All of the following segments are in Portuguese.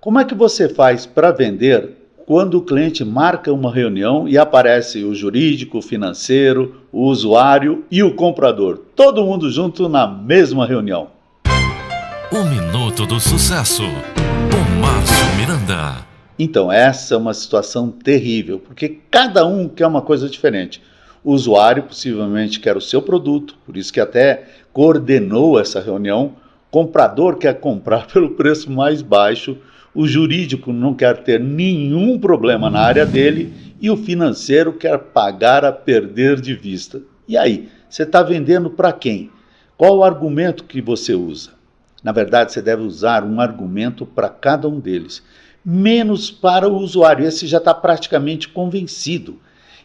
Como é que você faz para vender quando o cliente marca uma reunião e aparece o jurídico, o financeiro, o usuário e o comprador, todo mundo junto na mesma reunião? O Minuto do Sucesso, com Márcio Miranda. Então, essa é uma situação terrível, porque cada um quer uma coisa diferente. O usuário possivelmente quer o seu produto, por isso que até coordenou essa reunião. Comprador quer comprar pelo preço mais baixo, o jurídico não quer ter nenhum problema na área dele e o financeiro quer pagar a perder de vista. E aí, você está vendendo para quem? Qual o argumento que você usa? Na verdade, você deve usar um argumento para cada um deles, menos para o usuário. Esse já está praticamente convencido.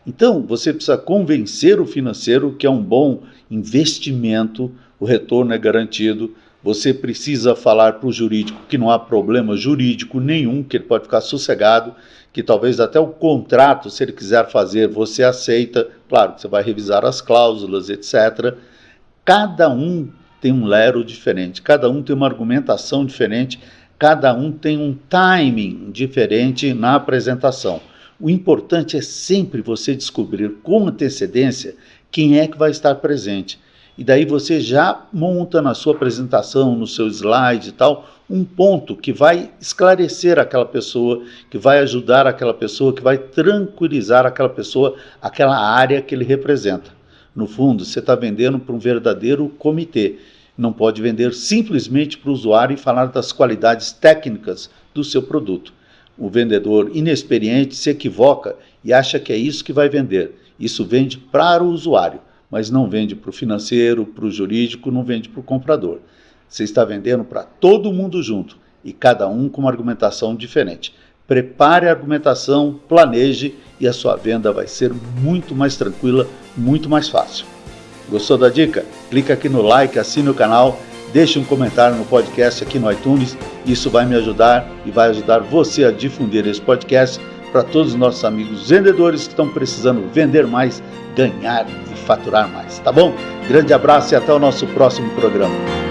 Então, você precisa convencer o financeiro que é um bom investimento, o retorno é garantido. Você precisa falar para o jurídico que não há problema jurídico nenhum, que ele pode ficar sossegado, que talvez até o contrato, se ele quiser fazer, você aceita. Claro você vai revisar as cláusulas, etc. Cada um tem um lero diferente, cada um tem uma argumentação diferente, cada um tem um timing diferente na apresentação. O importante é sempre você descobrir com antecedência quem é que vai estar presente. E daí você já monta na sua apresentação, no seu slide e tal, um ponto que vai esclarecer aquela pessoa, que vai ajudar aquela pessoa, que vai tranquilizar aquela pessoa, aquela área que ele representa. No fundo, você está vendendo para um verdadeiro comitê. Não pode vender simplesmente para o usuário e falar das qualidades técnicas do seu produto. O vendedor inexperiente se equivoca e acha que é isso que vai vender. Isso vende para o usuário, mas não vende para o financeiro, para o jurídico, não vende para o comprador. Você está vendendo para todo mundo junto e cada um com uma argumentação diferente. Prepare a argumentação, planeje e a sua venda vai ser muito mais tranquila, muito mais fácil. Gostou da dica? Clica aqui no like, assine o canal Deixe um comentário no podcast aqui no iTunes, isso vai me ajudar e vai ajudar você a difundir esse podcast para todos os nossos amigos vendedores que estão precisando vender mais, ganhar e faturar mais, tá bom? Grande abraço e até o nosso próximo programa.